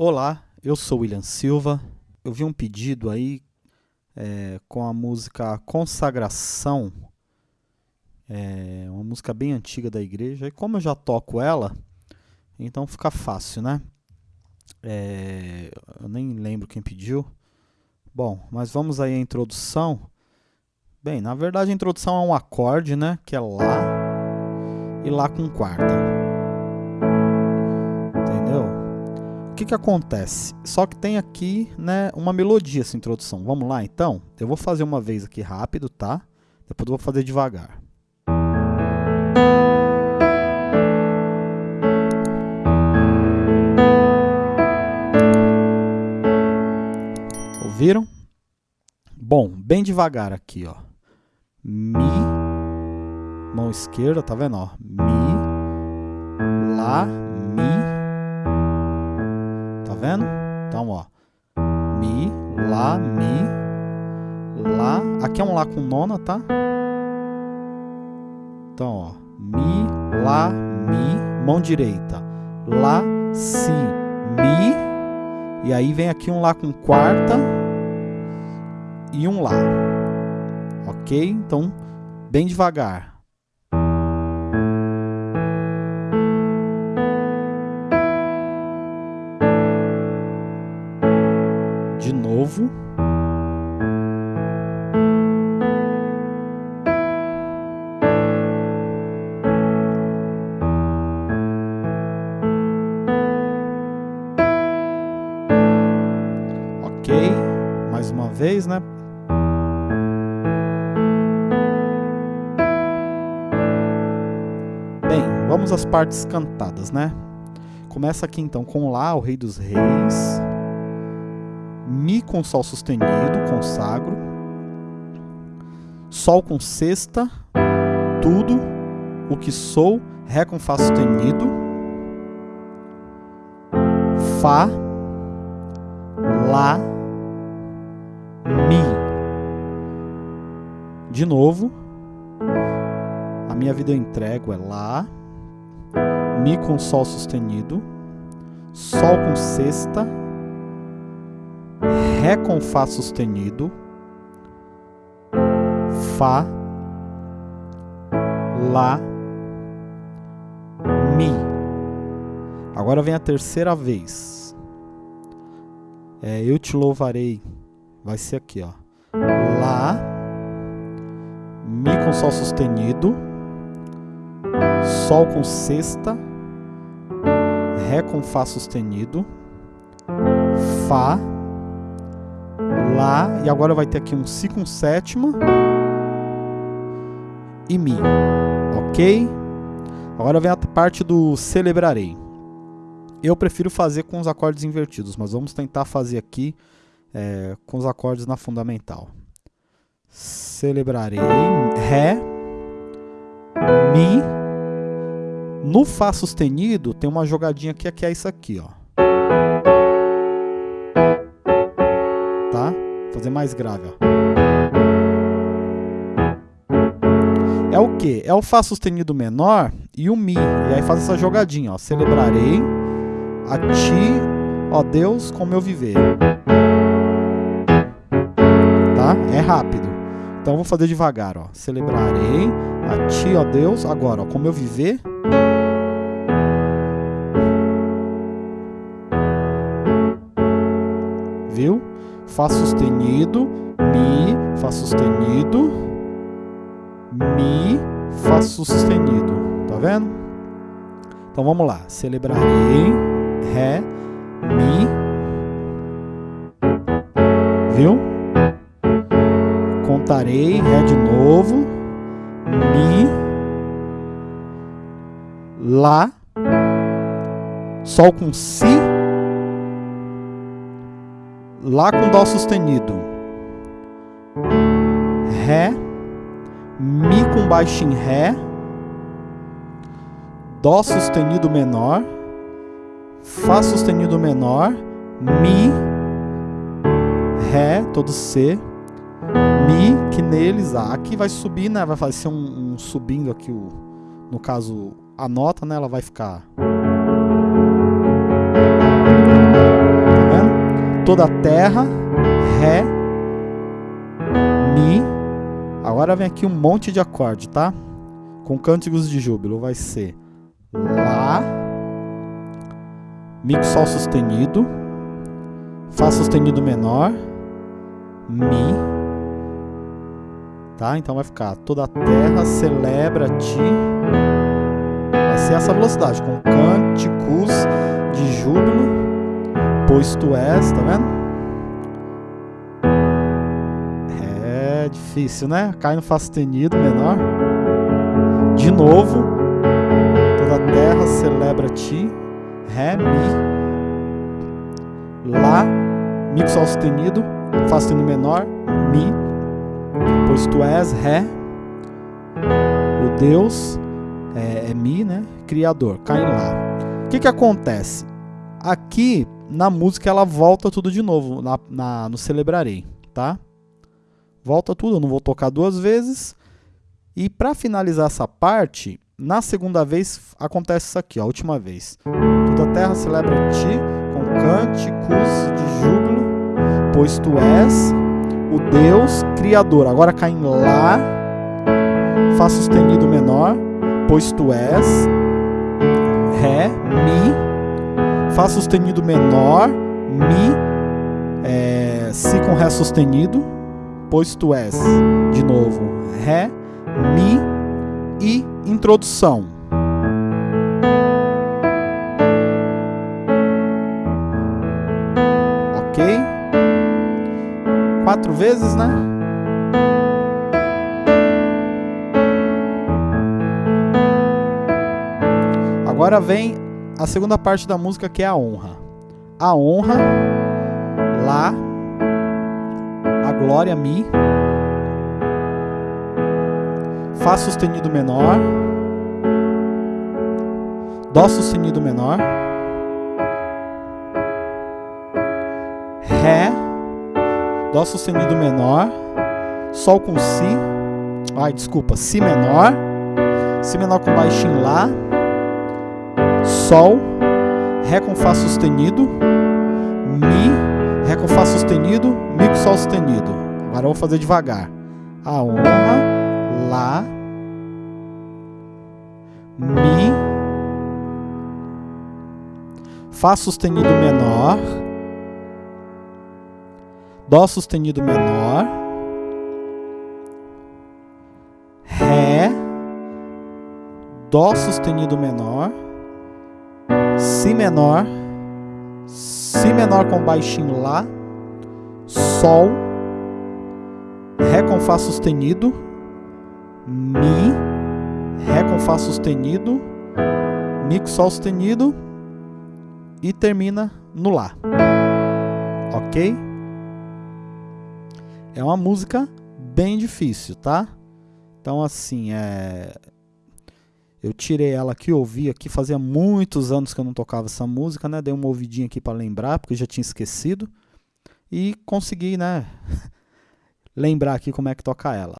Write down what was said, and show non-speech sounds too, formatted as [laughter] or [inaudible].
Olá, eu sou William Silva. Eu vi um pedido aí é, com a música Consagração, é uma música bem antiga da igreja. E como eu já toco ela, então fica fácil, né? É, eu nem lembro quem pediu. Bom, mas vamos aí à introdução. Bem, na verdade a introdução é um acorde, né? Que é Lá e Lá com quarta. Que, que acontece? Só que tem aqui né, uma melodia essa introdução. Vamos lá então? Eu vou fazer uma vez aqui rápido, tá? Depois eu vou fazer devagar. Ouviram? Bom, bem devagar aqui, ó. Mi, mão esquerda, tá vendo? Ó? Mi, Lá, vendo? Então, ó. Mi, Lá, Mi, Lá. Aqui é um Lá com nona, tá? Então, ó. Mi, Lá, Mi, mão direita. Lá, Si, Mi. E aí vem aqui um Lá com quarta e um Lá. Ok? Então, bem devagar. Novo. Ok, mais uma vez, né? Bem, vamos às partes cantadas, né? Começa aqui então com Lá, o Rei dos Reis. Mi com Sol sustenido, consagro. Sol com sexta, tudo o que sou, Ré com Fá sustenido. Fá, Lá, Mi. De novo. A minha vida eu entrego é Lá. Mi com Sol sustenido. Sol com sexta Ré com Fá sustenido, Fá, Lá, Mi. Agora vem a terceira vez. É, eu te louvarei. Vai ser aqui, ó. Lá, Mi com Sol sustenido, Sol com sexta, Ré com Fá sustenido, Fá, Lá, e agora vai ter aqui um Si com sétima e Mi, ok? Agora vem a parte do celebrarei. Eu prefiro fazer com os acordes invertidos, mas vamos tentar fazer aqui é, com os acordes na fundamental. Celebrarei, Ré, Mi, no Fá sustenido tem uma jogadinha que é isso aqui, ó. Fazer mais grave, ó. É o que? É o Fá sustenido menor e o Mi. E aí faz essa jogadinha, ó. Celebrarei a ti, ó Deus, com meu viver. Tá? É rápido. Então vou fazer devagar, ó. Celebrarei a ti, ó Deus, agora, ó, com meu viver. Fá sustenido, Mi, Fá sustenido, Mi, Fá sustenido. Tá vendo? Então vamos lá. Celebrarei, Ré, Mi. Viu? Contarei, Ré de novo, Mi, Lá, Sol com Si Lá com Dó sustenido. Ré. Mi com baixo em Ré. Dó sustenido menor. Fá sustenido menor. Mi. Ré, todo C. Mi, que neles, A. Aqui vai subir, né? Vai fazer um, um subindo aqui, o, no caso, a nota, né? Ela vai ficar... toda a terra, Ré, Mi. Agora vem aqui um monte de acorde, tá? Com cânticos de júbilo. Vai ser Lá, Mi com Sol sustenido, Fá sustenido menor, Mi. Tá? Então vai ficar toda a terra celebra ti. Vai ser essa velocidade, com cânticos de júbilo, pois tu és, tá vendo? É difícil, né? Cai no Fá sustenido menor. De novo, toda a terra celebra ti, Ré, Mi. Lá, Mi com Sol sustenido, Fá sustenido menor, Mi, pois tu és Ré, o Deus é, é Mi, né? Criador, cai lá. O que que acontece? Aqui na música ela volta tudo de novo, na, na, no Celebrarei, tá? Volta tudo, eu não vou tocar duas vezes. E para finalizar essa parte, na segunda vez acontece isso aqui, ó, a última vez. Toda a terra celebra ti com cânticos de júbilo, pois tu és o Deus Criador. Agora cai em Lá, Fá sustenido menor, pois tu és, Ré, Fá sustenido menor, Mi, é, Si com Ré sustenido, pois tu és, de novo, Ré, Mi e introdução. Ok? Quatro vezes, né? Agora vem a segunda parte da música que é a honra. A honra, Lá, a glória, Mi, Fá sustenido menor, Dó sustenido menor, Ré, Dó sustenido menor, Sol com Si, ai desculpa, Si menor, Si menor com baixinho Lá, Sol, Ré com Fá sustenido, Mi, Ré com Fá sustenido, Mi com Sol sustenido. Agora eu vou fazer devagar. A honra, Lá, Mi, Fá sustenido menor, Dó sustenido menor, Ré, Dó sustenido menor, Si menor, Si menor com baixinho Lá, Sol, Ré com Fá sustenido, Mi, Ré com Fá sustenido, Mi com Sol sustenido e termina no Lá. Ok? É uma música bem difícil, tá? Então, assim, é... eu tirei ela aqui, ouvi aqui, fazia muitos anos que eu não tocava essa música, né? Dei uma ouvidinha aqui para lembrar, porque eu já tinha esquecido. E consegui, né? [laughs] lembrar aqui como é que toca ela.